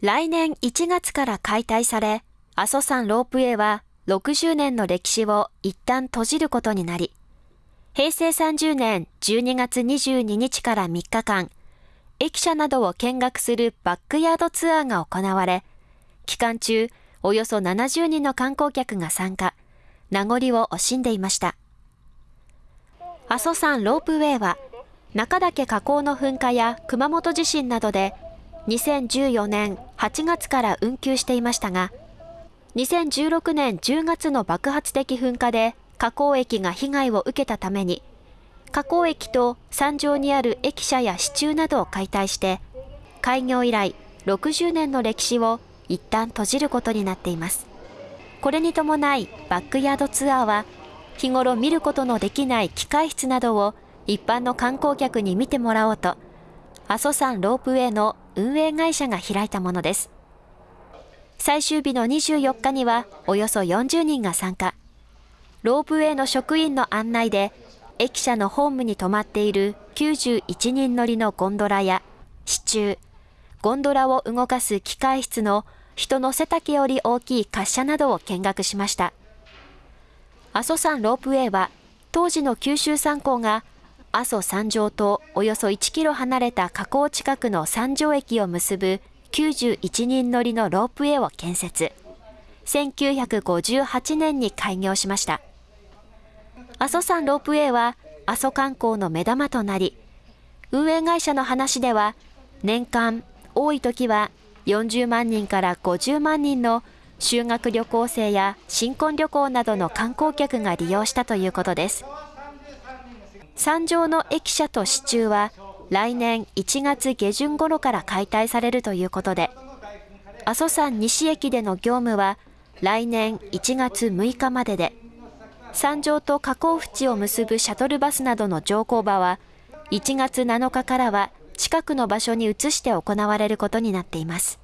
来年1月から解体され、阿蘇山ロープウェイは60年の歴史を一旦閉じることになり、平成30年12月22日から3日間、駅舎などを見学するバックヤードツアーが行われ、期間中、およそ70人の観光客が参加、名残を惜しんでいました。阿蘇山ロープウェイは、中岳火口の噴火や熊本地震などで、2014年8月から運休していましたが、2016年10月の爆発的噴火で火口駅が被害を受けたために、火口駅と山上にある駅舎や支柱などを解体して、開業以来60年の歴史を一旦閉じることになっています。これに伴いバックヤードツアーは、日頃見ることのできない機械室などを一般の観光客に見てもらおうと、阿蘇山ロープウェイの運営会社が開いたものです。最終日の24日にはおよそ40人が参加。ロープウェイの職員の案内で、駅舎のホームに止まっている91人乗りのゴンドラや支柱、ゴンドラを動かす機械室の人の背丈より大きい滑車などを見学しました。阿蘇山ロープウェイは、当時の九州山港が阿蘇山上とおよそ1キロ離れた河口近くの山上駅を結ぶ91人乗りのロープウェイを建設。1958年に開業しました。阿蘇山ロープウェイは阿蘇観光の目玉となり、運営会社の話では、年間多い時は40万人から50万人の修学旅行生や新婚旅行などの観光客が利用したということです。山上の駅舎と支柱は来年1月下旬頃から解体されるということで、阿蘇山西駅での業務は来年1月6日までで、山上と河口淵を結ぶシャトルバスなどの乗降場は、1月7日からは近くの場所に移して行われることになっています。